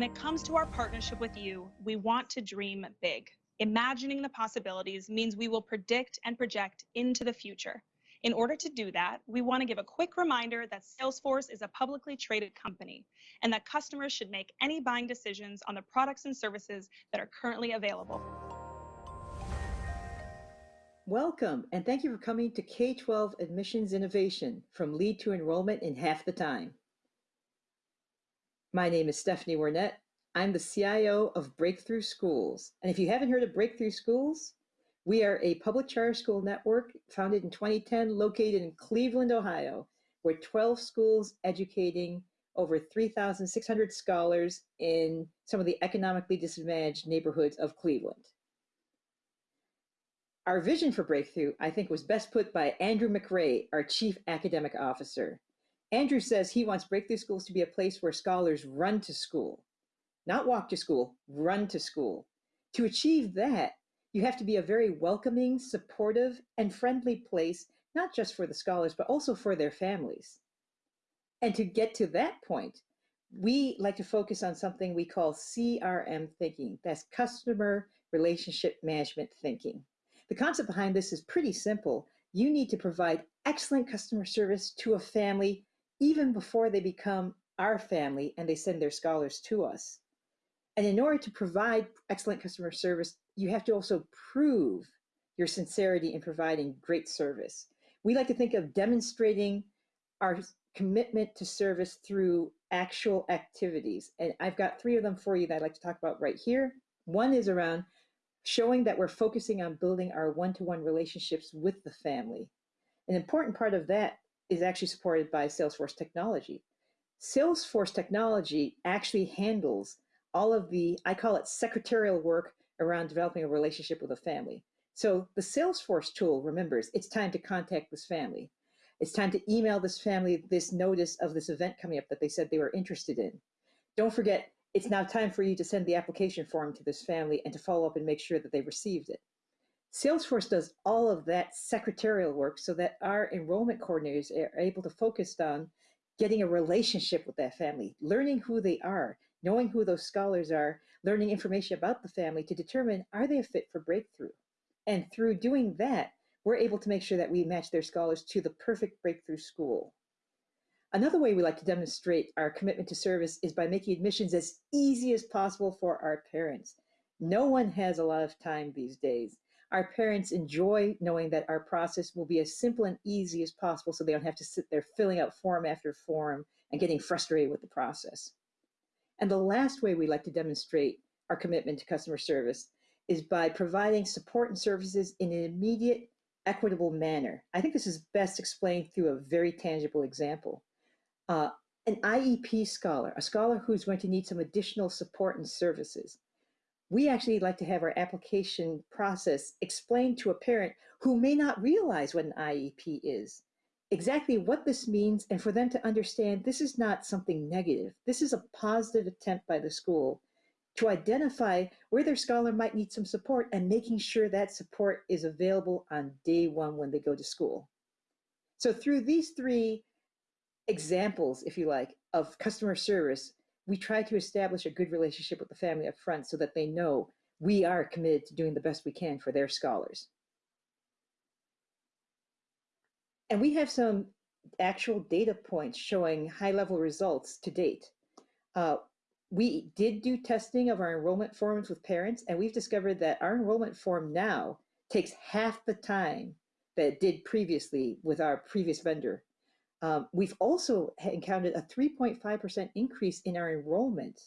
When it comes to our partnership with you, we want to dream big. Imagining the possibilities means we will predict and project into the future. In order to do that, we want to give a quick reminder that Salesforce is a publicly traded company and that customers should make any buying decisions on the products and services that are currently available. Welcome, and thank you for coming to K-12 Admissions Innovation, from lead to enrollment in half the time. My name is Stephanie Wernette. I'm the CIO of Breakthrough Schools. And if you haven't heard of Breakthrough Schools, we are a public charter school network founded in 2010, located in Cleveland, Ohio. We're 12 schools educating over 3,600 scholars in some of the economically disadvantaged neighborhoods of Cleveland. Our vision for Breakthrough, I think, was best put by Andrew McRae, our Chief Academic Officer. Andrew says he wants Breakthrough Schools to be a place where scholars run to school, not walk to school, run to school. To achieve that, you have to be a very welcoming, supportive, and friendly place, not just for the scholars, but also for their families. And to get to that point, we like to focus on something we call CRM thinking. That's customer relationship management thinking. The concept behind this is pretty simple. You need to provide excellent customer service to a family even before they become our family and they send their scholars to us. And in order to provide excellent customer service, you have to also prove your sincerity in providing great service. We like to think of demonstrating our commitment to service through actual activities. And I've got three of them for you that I'd like to talk about right here. One is around showing that we're focusing on building our one-to-one -one relationships with the family. An important part of that is actually supported by Salesforce technology. Salesforce technology actually handles all of the, I call it secretarial work around developing a relationship with a family. So the Salesforce tool remembers it's time to contact this family. It's time to email this family this notice of this event coming up that they said they were interested in. Don't forget, it's now time for you to send the application form to this family and to follow up and make sure that they received it. Salesforce does all of that secretarial work so that our enrollment coordinators are able to focus on getting a relationship with that family, learning who they are, knowing who those scholars are, learning information about the family to determine are they a fit for breakthrough. And through doing that, we're able to make sure that we match their scholars to the perfect breakthrough school. Another way we like to demonstrate our commitment to service is by making admissions as easy as possible for our parents. No one has a lot of time these days. Our parents enjoy knowing that our process will be as simple and easy as possible so they don't have to sit there filling out form after form and getting frustrated with the process. And the last way we like to demonstrate our commitment to customer service is by providing support and services in an immediate, equitable manner. I think this is best explained through a very tangible example. Uh, an IEP scholar, a scholar who's going to need some additional support and services, we actually like to have our application process explained to a parent who may not realize what an IEP is, exactly what this means, and for them to understand this is not something negative. This is a positive attempt by the school to identify where their scholar might need some support and making sure that support is available on day one when they go to school. So through these three examples, if you like, of customer service, we try to establish a good relationship with the family up front so that they know we are committed to doing the best we can for their scholars. And we have some actual data points showing high level results to date. Uh, we did do testing of our enrollment forms with parents, and we've discovered that our enrollment form now takes half the time that it did previously with our previous vendor. Um, we've also encountered a 3.5% increase in our enrollment.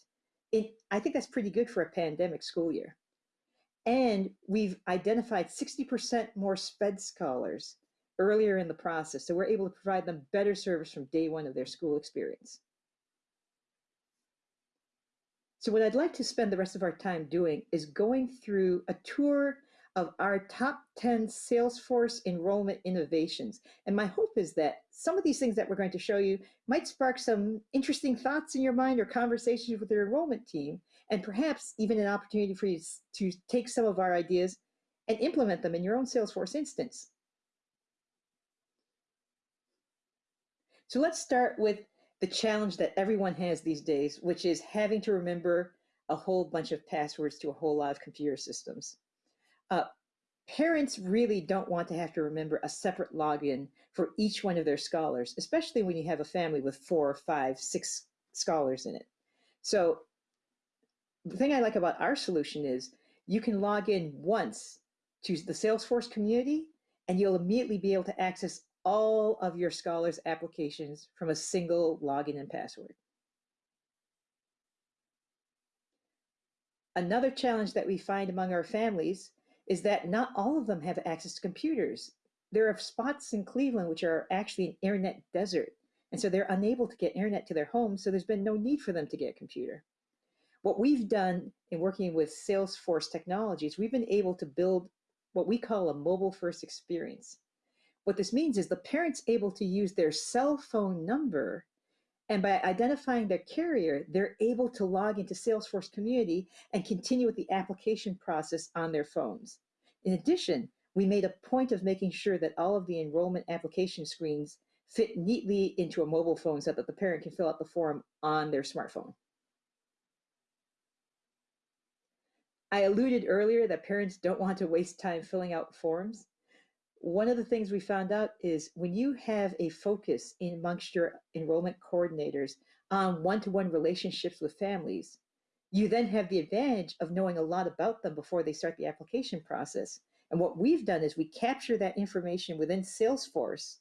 In, I think that's pretty good for a pandemic school year. And we've identified 60% more SPED scholars earlier in the process. So we're able to provide them better service from day one of their school experience. So what I'd like to spend the rest of our time doing is going through a tour of our top 10 Salesforce enrollment innovations. And my hope is that some of these things that we're going to show you might spark some interesting thoughts in your mind or conversations with your enrollment team, and perhaps even an opportunity for you to take some of our ideas and implement them in your own Salesforce instance. So let's start with the challenge that everyone has these days, which is having to remember a whole bunch of passwords to a whole lot of computer systems. Uh, parents really don't want to have to remember a separate login for each one of their scholars, especially when you have a family with four, five, six scholars in it. So the thing I like about our solution is you can log in once to the Salesforce community and you'll immediately be able to access all of your scholars applications from a single login and password. Another challenge that we find among our families is that not all of them have access to computers. There are spots in Cleveland which are actually an internet desert. And so they're unable to get internet to their homes, so there's been no need for them to get a computer. What we've done in working with Salesforce technologies, we've been able to build what we call a mobile first experience. What this means is the parent's able to use their cell phone number and by identifying their carrier, they're able to log into Salesforce Community and continue with the application process on their phones. In addition, we made a point of making sure that all of the enrollment application screens fit neatly into a mobile phone so that the parent can fill out the form on their smartphone. I alluded earlier that parents don't want to waste time filling out forms. One of the things we found out is when you have a focus amongst your enrollment coordinators on one-to-one relationships with families, you then have the advantage of knowing a lot about them before they start the application process. And what we've done is we capture that information within Salesforce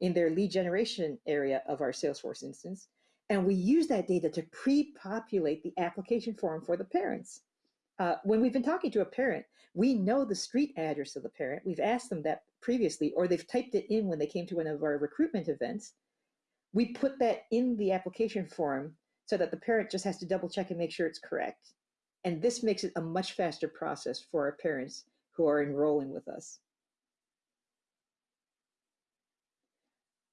in their lead generation area of our Salesforce instance, and we use that data to pre-populate the application form for the parents. Uh, when we've been talking to a parent, we know the street address of the parent. We've asked them that previously, or they've typed it in when they came to one of our recruitment events. We put that in the application form so that the parent just has to double check and make sure it's correct. And this makes it a much faster process for our parents who are enrolling with us.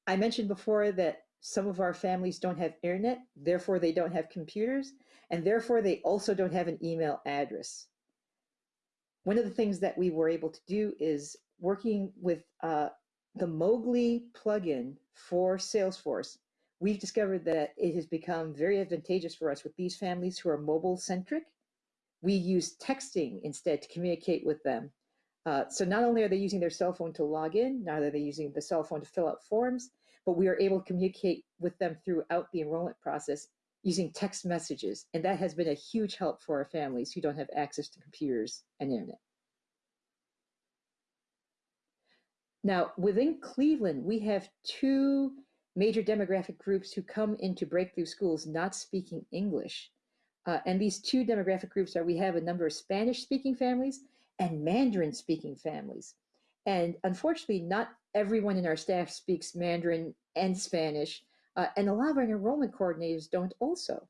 I mentioned before that some of our families don't have internet, therefore they don't have computers, and therefore they also don't have an email address. One of the things that we were able to do is working with uh, the Mogli plugin for Salesforce, we've discovered that it has become very advantageous for us with these families who are mobile centric. We use texting instead to communicate with them. Uh, so not only are they using their cell phone to log in, not are they using the cell phone to fill out forms, but we are able to communicate with them throughout the enrollment process using text messages. And that has been a huge help for our families who don't have access to computers and internet. Now, within Cleveland, we have two major demographic groups who come into breakthrough schools not speaking English. Uh, and these two demographic groups are we have a number of Spanish speaking families and Mandarin speaking families. And unfortunately, not everyone in our staff speaks Mandarin and Spanish, uh, and a lot of our enrollment coordinators don't also.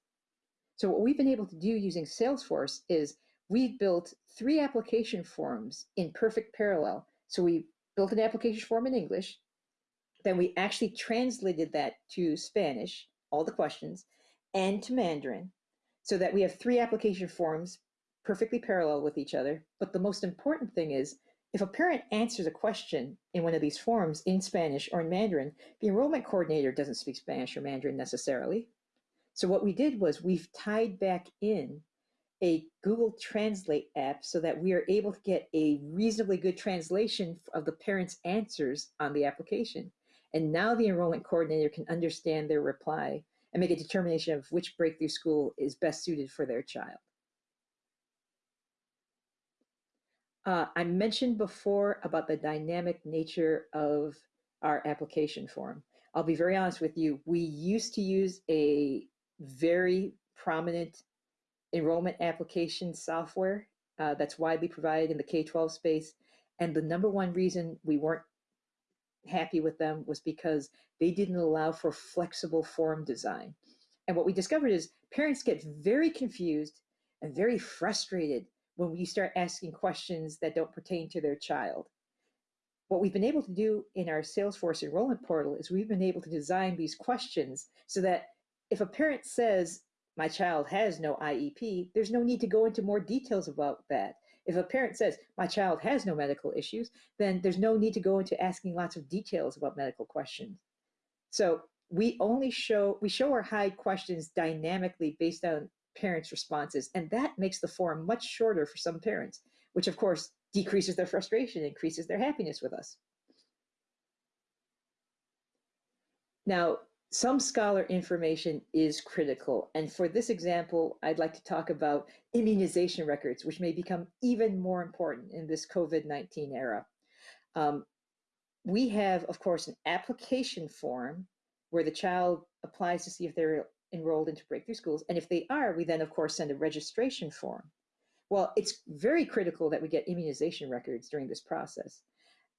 So what we've been able to do using Salesforce is we've built three application forms in perfect parallel. So we built an application form in English, then we actually translated that to Spanish, all the questions, and to Mandarin, so that we have three application forms perfectly parallel with each other. But the most important thing is if a parent answers a question in one of these forms in Spanish or in Mandarin, the enrollment coordinator doesn't speak Spanish or Mandarin necessarily. So what we did was we've tied back in a Google Translate app so that we are able to get a reasonably good translation of the parent's answers on the application. And now the enrollment coordinator can understand their reply and make a determination of which breakthrough school is best suited for their child. Uh, I mentioned before about the dynamic nature of our application form. I'll be very honest with you. We used to use a very prominent enrollment application software uh, that's widely provided in the K-12 space. And the number one reason we weren't happy with them was because they didn't allow for flexible form design. And what we discovered is parents get very confused and very frustrated when we start asking questions that don't pertain to their child. What we've been able to do in our Salesforce enrollment portal is we've been able to design these questions so that if a parent says, my child has no IEP, there's no need to go into more details about that. If a parent says, my child has no medical issues, then there's no need to go into asking lots of details about medical questions. So we only show, we show or hide questions dynamically based on parents' responses. And that makes the form much shorter for some parents, which of course decreases their frustration, increases their happiness with us. Now, some scholar information is critical. And for this example, I'd like to talk about immunization records, which may become even more important in this COVID-19 era. Um, we have, of course, an application form where the child applies to see if they're enrolled into breakthrough schools. And if they are, we then, of course, send a registration form. Well, it's very critical that we get immunization records during this process.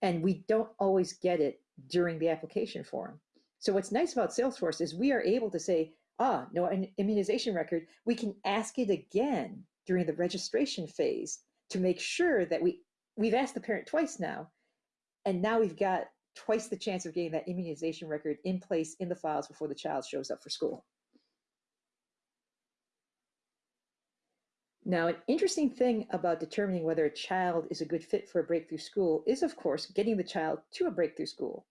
And we don't always get it during the application form. So what's nice about Salesforce is we are able to say, ah, no an immunization record, we can ask it again during the registration phase to make sure that we, we've asked the parent twice now, and now we've got twice the chance of getting that immunization record in place in the files before the child shows up for school. Now, an interesting thing about determining whether a child is a good fit for a breakthrough school is, of course, getting the child to a breakthrough school.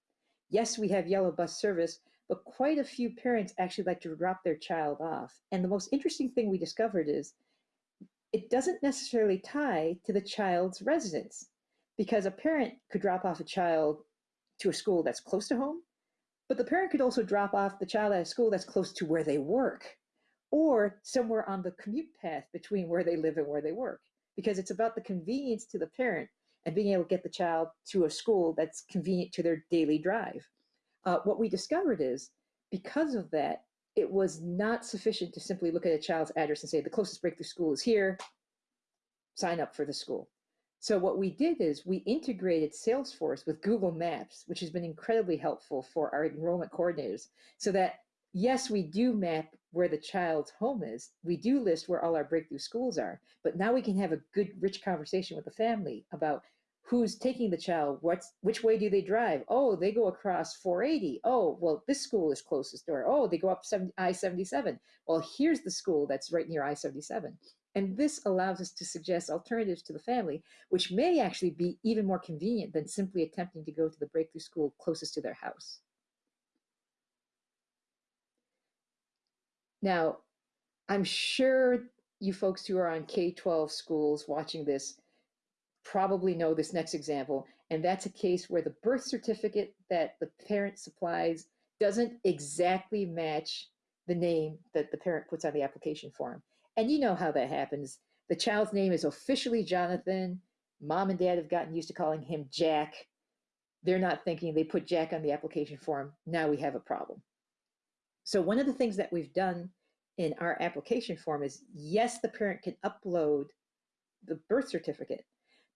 Yes, we have yellow bus service, but quite a few parents actually like to drop their child off. And the most interesting thing we discovered is it doesn't necessarily tie to the child's residence because a parent could drop off a child to a school that's close to home, but the parent could also drop off the child at a school that's close to where they work or somewhere on the commute path between where they live and where they work because it's about the convenience to the parent and being able to get the child to a school that's convenient to their daily drive. Uh, what we discovered is because of that, it was not sufficient to simply look at a child's address and say the closest breakthrough school is here, sign up for the school. So what we did is we integrated Salesforce with Google Maps, which has been incredibly helpful for our enrollment coordinators so that yes, we do map where the child's home is. We do list where all our breakthrough schools are, but now we can have a good, rich conversation with the family about who's taking the child, what's, which way do they drive? Oh, they go across 480. Oh, well, this school is closest door. Oh, they go up I-77. Well, here's the school that's right near I-77. And this allows us to suggest alternatives to the family, which may actually be even more convenient than simply attempting to go to the breakthrough school closest to their house. Now, I'm sure you folks who are on K-12 schools watching this probably know this next example, and that's a case where the birth certificate that the parent supplies doesn't exactly match the name that the parent puts on the application form. And you know how that happens. The child's name is officially Jonathan. Mom and dad have gotten used to calling him Jack. They're not thinking they put Jack on the application form. Now we have a problem. So one of the things that we've done in our application form is, yes, the parent can upload the birth certificate,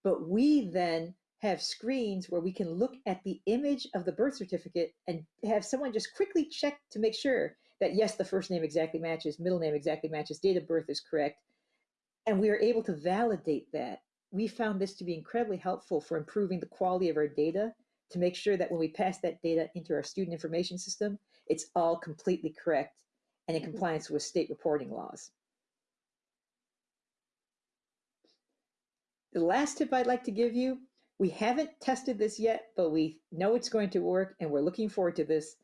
but we then have screens where we can look at the image of the birth certificate and have someone just quickly check to make sure that yes, the first name exactly matches, middle name exactly matches, date of birth is correct. And we are able to validate that. We found this to be incredibly helpful for improving the quality of our data to make sure that when we pass that data into our student information system, it's all completely correct and in mm-hmm. compliance with state reporting laws. The last tip I'd like to give you, we haven't tested this yet, but we know it's going to work and we're looking forward to this.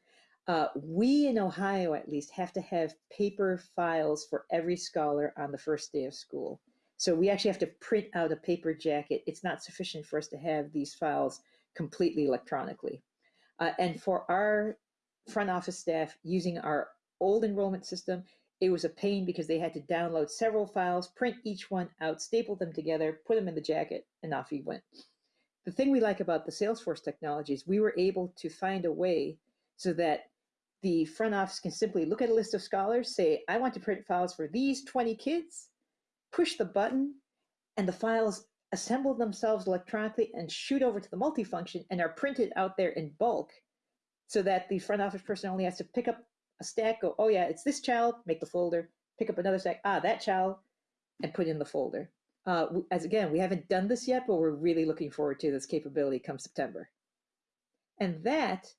Uh, we in Ohio, at least, have to have paper files for every scholar on the first day of school. So we actually have to print out a paper jacket. It's not sufficient for us to have these files completely electronically. Uh, and for our front office staff using our old enrollment system, it was a pain because they had to download several files, print each one out, staple them together, put them in the jacket, and off you went. The thing we like about the Salesforce technology is we were able to find a way so that the front office can simply look at a list of scholars, say, I want to print files for these 20 kids, push the button, and the files assemble themselves electronically and shoot over to the multifunction and are printed out there in bulk so that the front office person only has to pick up a stack, go, oh yeah, it's this child, make the folder, pick up another stack, ah, that child, and put in the folder. Uh, as again, we haven't done this yet, but we're really looking forward to this capability come September. And that,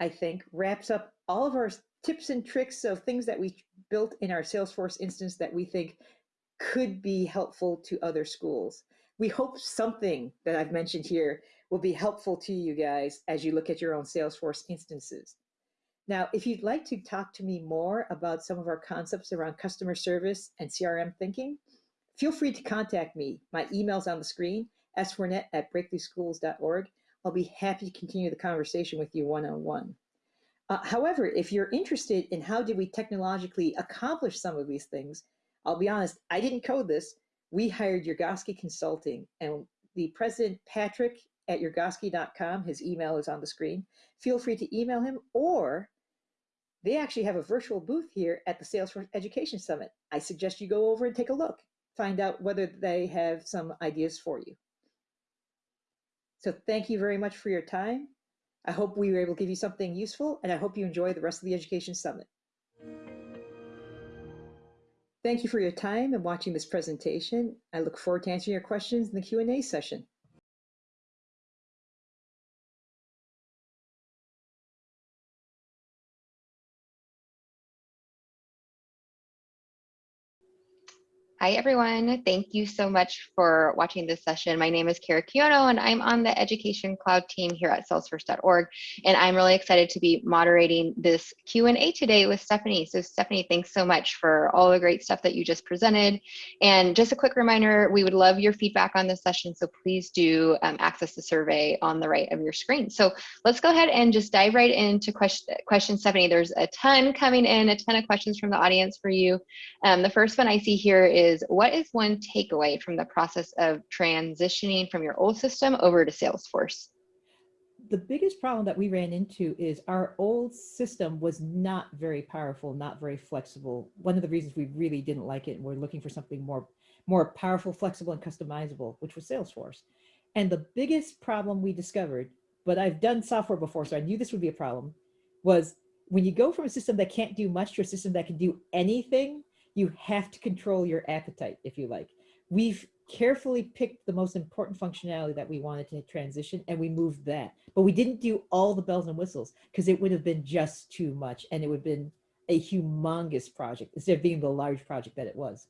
I think, wraps up all of our tips and tricks of things that we built in our Salesforce instance that we think could be helpful to other schools. We hope something that I've mentioned here will be helpful to you guys as you look at your own Salesforce instances. Now, if you'd like to talk to me more about some of our concepts around customer service and CRM thinking, feel free to contact me. My email's on the screen, swernette at breakthroughschools.org. I'll be happy to continue the conversation with you one-on-one. Uh, however, if you're interested in how did we technologically accomplish some of these things, I'll be honest, I didn't code this. We hired Yurgosky Consulting and the president, Patrick at yurgosky.com, his email is on the screen. Feel free to email him or they actually have a virtual booth here at the Salesforce Education Summit. I suggest you go over and take a look, find out whether they have some ideas for you. So thank you very much for your time. I hope we were able to give you something useful and I hope you enjoy the rest of the Education Summit. Thank you for your time and watching this presentation. I look forward to answering your questions in the Q&A session. Hi, everyone. Thank you so much for watching this session. My name is Kara Kiono, and I'm on the Education Cloud team here at salesforce.org. And I'm really excited to be moderating this Q&A today with Stephanie. So Stephanie, thanks so much for all the great stuff that you just presented. And just a quick reminder, we would love your feedback on this session. So please do um, access the survey on the right of your screen. So let's go ahead and just dive right into question, question Stephanie. There's a ton coming in, a ton of questions from the audience for you. Um, the first one I see here is is what is one takeaway from the process of transitioning from your old system over to Salesforce? The biggest problem that we ran into is our old system was not very powerful, not very flexible. One of the reasons we really didn't like it and we're looking for something more, more powerful, flexible, and customizable, which was Salesforce. And the biggest problem we discovered, but I've done software before, so I knew this would be a problem, was when you go from a system that can't do much to a system that can do anything, you have to control your appetite, if you like. We've carefully picked the most important functionality that we wanted to transition and we moved that. But we didn't do all the bells and whistles because it would have been just too much and it would have been a humongous project instead of being the large project that it was.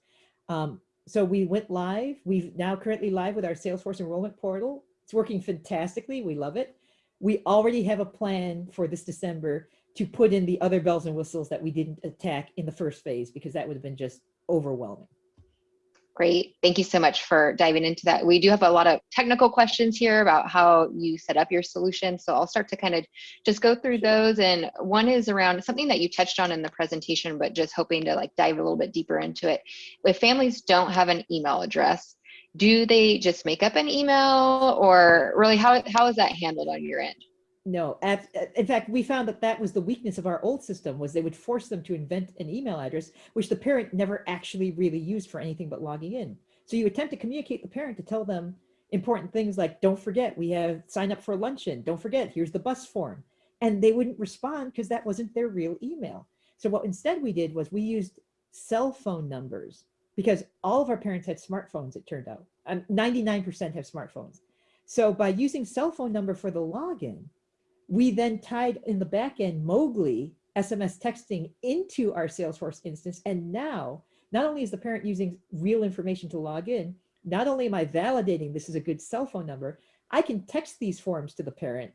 Um, so we went live. We've now currently live with our Salesforce enrollment portal. It's working fantastically. We love it. We already have a plan for this December to put in the other bells and whistles that we didn't attack in the first phase because that would have been just overwhelming. Great. Thank you so much for diving into that. We do have a lot of technical questions here about how you set up your solution. So I'll start to kind of just go through those. And one is around something that you touched on in the presentation, but just hoping to like dive a little bit deeper into it. If families don't have an email address, do they just make up an email or really how, how is that handled on your end? No, in fact, we found that that was the weakness of our old system was they would force them to invent an email address, which the parent never actually really used for anything but logging in. So you attempt to communicate the parent to tell them important things like, don't forget, we have sign up for luncheon. Don't forget, here's the bus form. And they wouldn't respond because that wasn't their real email. So what instead we did was we used cell phone numbers because all of our parents had smartphones, it turned out. 99% um, have smartphones. So by using cell phone number for the login, we then tied in the back end Mogli SMS texting into our Salesforce instance. And now, not only is the parent using real information to log in, not only am I validating this is a good cell phone number, I can text these forms to the parent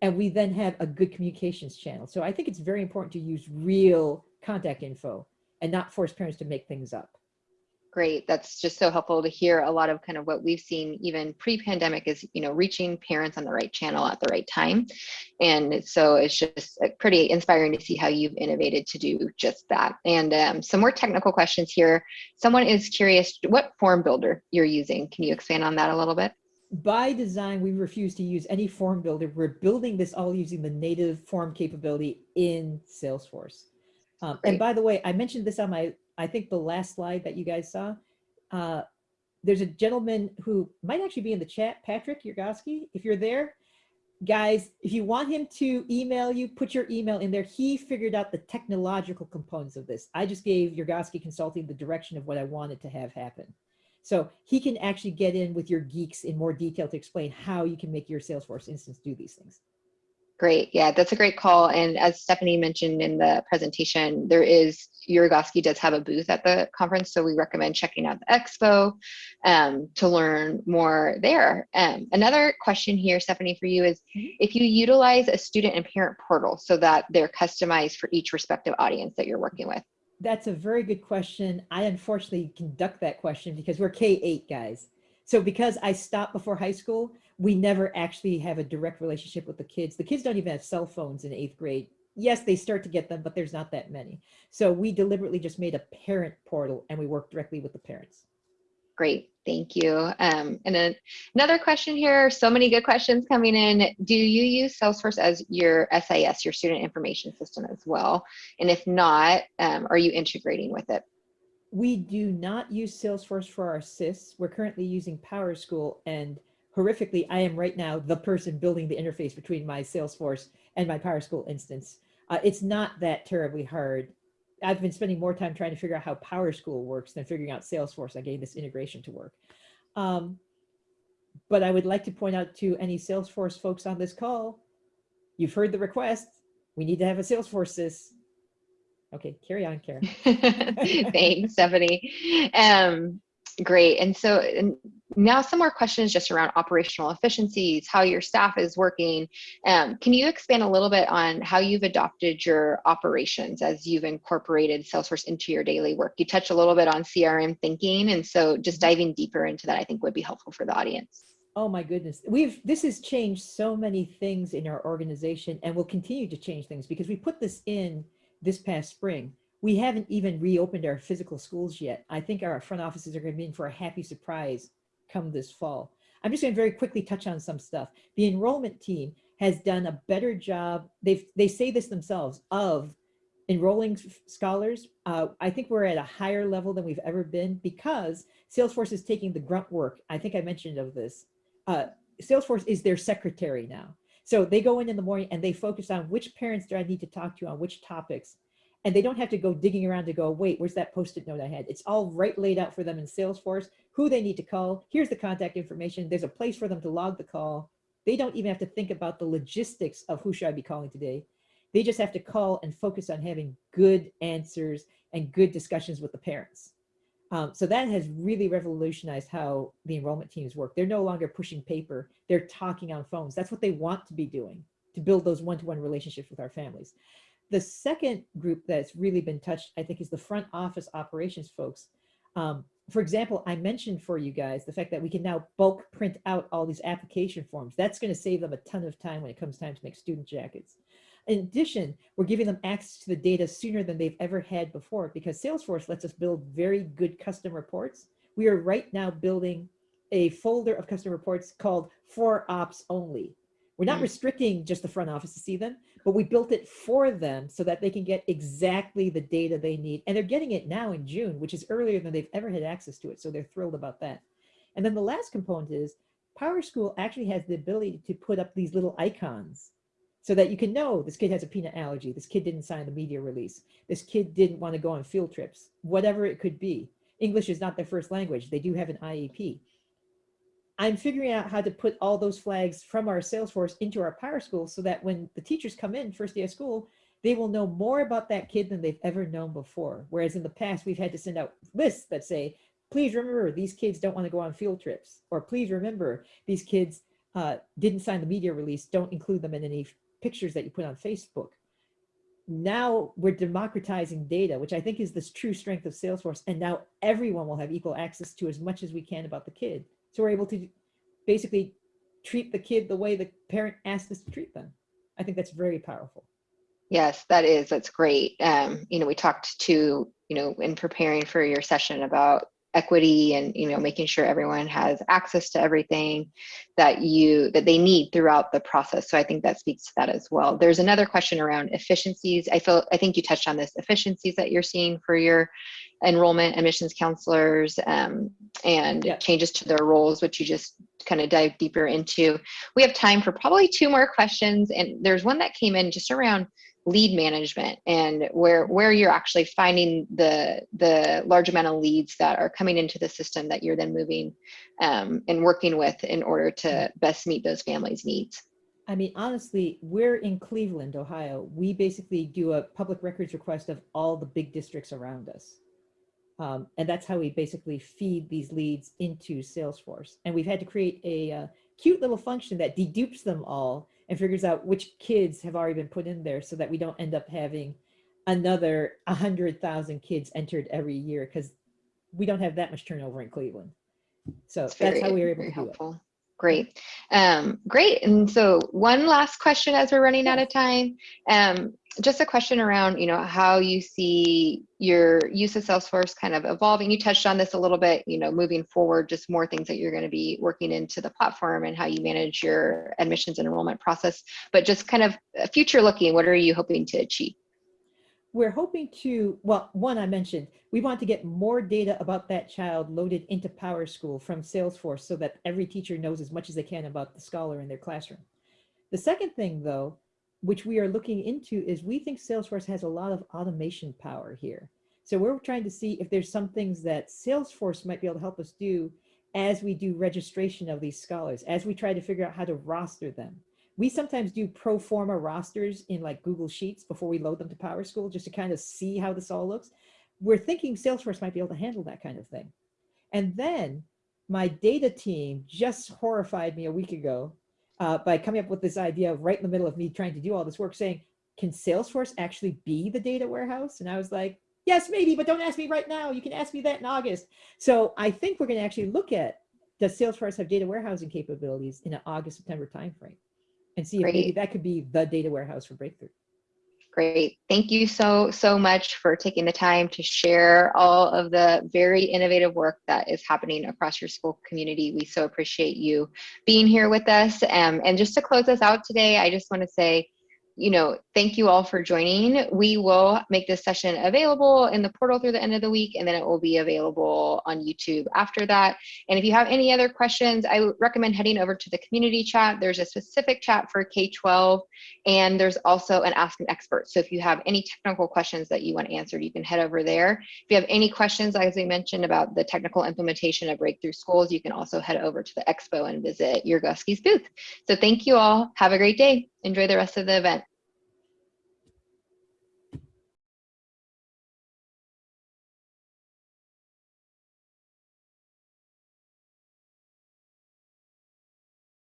and we then have a good communications channel. So I think it's very important to use real contact info and not force parents to make things up great. That's just so helpful to hear a lot of kind of what we've seen even pre-pandemic is, you know, reaching parents on the right channel at the right time. And so it's just uh, pretty inspiring to see how you've innovated to do just that. And um, some more technical questions here. Someone is curious what form builder you're using. Can you expand on that a little bit? by design, we refuse to use any form builder. We're building this all using the native form capability in Salesforce. Um, and by the way, I mentioned this on my I think the last slide that you guys saw, uh, there's a gentleman who might actually be in the chat, Patrick Yurgosky, if you're there. Guys, if you want him to email you, put your email in there. He figured out the technological components of this. I just gave Yurgosky Consulting the direction of what I wanted to have happen. So he can actually get in with your geeks in more detail to explain how you can make your Salesforce instance do these things. Great. Yeah, that's a great call. And as Stephanie mentioned in the presentation, there is, Yurgosky does have a booth at the conference. So we recommend checking out the expo um, to learn more there. Um, another question here, Stephanie, for you is Mhm. if you utilize a student and parent portal so that they're customized for each respective audience that you're working with. That's a very good question. I unfortunately conduct that question because we're K-8 guys. So because I stopped before high school, we never actually have a direct relationship with the kids. The kids don't even have cell phones in eighth grade. Yes, they start to get them, but there's not that many. So we deliberately just made a parent portal and we work directly with the parents. Great, thank you. Um, and then another question here, so many good questions coming in. Do you use Salesforce as your SIS, your student information system as well? And if not, um, are you integrating with it? We do not use Salesforce for our SIS. We're currently using PowerSchool and horrifically, I am right now the person building the interface between my Salesforce and my PowerSchool instance. Uh, it's not that terribly hard. I've been spending more time trying to figure out how PowerSchool works than figuring out Salesforce. I gave this integration to work. Um, but I would like to point out to any Salesforce folks on this call, you've heard the request. We need to have a Salesforce SIS. Okay, carry on, Karen. Thanks, Stephanie. Um, great. And so and now some more questions just around operational efficiencies, how your staff is working. Um, can you expand a little bit on how you've adopted your operations as you've incorporated Salesforce into your daily work? You touched a little bit on CRM thinking. And so just diving deeper into that, I think would be helpful for the audience. Oh my goodness. We've this has changed so many things in our organization and will continue to change things because we put this in this past spring. We haven't even reopened our physical schools yet. I think our front offices are going to be in for a happy surprise come this fall. I'm just going to very quickly touch on some stuff. The enrollment team has done a better job. They've they say this themselves of enrolling scholars. Uh, I think we're at a higher level than we've ever been because Salesforce is taking the grunt work. I think I mentioned of this uh, Salesforce is their secretary now. So they go in in the morning and they focus on which parents do I need to talk to on which topics. And they don't have to go digging around to go, wait, where's that post-it note I had? It's all right laid out for them in Salesforce, who they need to call. Here's the contact information. There's a place for them to log the call. They don't even have to think about the logistics of who should I be calling today. They just have to call and focus on having good answers and good discussions with the parents. Um, so that has really revolutionized how the enrollment teams work. They're no longer pushing paper. They're talking on phones. That's what they want to be doing to build those one-to-one -one relationships with our families. The second group that's really been touched, I think, is the front office operations folks. Um, for example, I mentioned for you guys the fact that we can now bulk print out all these application forms. That's going to save them a ton of time when it comes time to make student jackets. In addition, we're giving them access to the data sooner than they've ever had before because Salesforce lets us build very good custom reports. We are right now building a folder of custom reports called for ops only. We're not Mm. restricting just the front office to see them, but we built it for them so that they can get exactly the data they need. And they're getting it now in June, which is earlier than they've ever had access to it. So they're thrilled about that. And then the last component is PowerSchool actually has the ability to put up these little icons so that you can know this kid has a peanut allergy. This kid didn't sign the media release. This kid didn't want to go on field trips, whatever it could be. English is not their first language. They do have an IEP. I'm figuring out how to put all those flags from our Salesforce into our PowerSchool so that when the teachers come in first day of school, they will know more about that kid than they've ever known before. Whereas in the past, we've had to send out lists that say, please remember these kids don't want to go on field trips, or please remember these kids uh, didn't sign the media release, don't include them in any pictures that you put on Facebook. Now we're democratizing data, which I think is this true strength of Salesforce. And now everyone will have equal access to as much as we can about the kid. So we're able to basically treat the kid the way the parent asked us to treat them. I think that's very powerful. Yes, that is. That's great. Um, you know, we talked to, you know, in preparing for your session about equity and you know making sure everyone has access to everything that you that they need throughout the process. So i think that speaks to that as well. There's another question around efficiencies. I feel i think you touched on this efficiencies that you're seeing for your enrollment admissions counselors um, and Yeah. changes to their roles which you just kind of dive deeper into. We have time for probably two more questions and there's one that came in just around lead management and where where you're actually finding the the large amount of leads that are coming into the system that you're then moving um, and working with in order to best meet those families needs I mean, honestly, we're in Cleveland, Ohio. We basically do a public records request of all the big districts around us. Um, and that's how we basically feed these leads into Salesforce. And we've had to create a uh, cute little function that dedupes them all and figures out which kids have already been put in there so that we don't end up having another 100,000 kids entered every year because we don't have that much turnover in Cleveland. So That's that's very, how we were able to do it. Great. Um, great. And so one last question as we're running out of time. Um, just a question around, you know, how you see your use of Salesforce kind of evolving. You touched on this a little bit, you know, moving forward, just more things that you're going to be working into the platform and how you manage your admissions and enrollment process. But just kind of uh, future looking, what are you hoping to achieve? We're hoping to, well, one I mentioned, we want to get more data about that child loaded into PowerSchool from Salesforce so that every teacher knows as much as they can about the scholar in their classroom. The second thing though, which we are looking into is we think Salesforce has a lot of automation power here. So we're trying to see if there's some things that Salesforce might be able to help us do as we do registration of these scholars, as we try to figure out how to roster them. We sometimes do pro forma rosters in like Google Sheets before we load them to PowerSchool just to kind of see how this all looks. We're thinking Salesforce might be able to handle that kind of thing. And then my data team just horrified me a week ago uh, by coming up with this idea right in the middle of me trying to do all this work saying, can Salesforce actually be the data warehouse? And I was like, yes, maybe, but don't ask me right now. You can ask me that in August. So I think we're going to actually look at, does Salesforce have data warehousing capabilities in an August, September timeframe? And see if maybe Great. that could be the data warehouse for Breakthrough. Great. Thank you so, so much for taking the time to share all of the very innovative work that is happening across your school community. We so appreciate you being here with us. Um, and just to close us out today, I just want to say, you know, thank you all for joining. We will make this session available in the portal through the end of the week, and then it will be available on YouTube after that. And if you have any other questions, I recommend heading over to the community chat. There's a specific chat for K-12, and there's also an Ask an Expert. So if you have any technical questions that you want answered, you can head over there. If you have any questions, as we mentioned, about the technical implementation of Breakthrough Schools, you can also head over to the expo and visit Yurgosky's booth. So thank you all. Have a great day. Enjoy the rest of the event.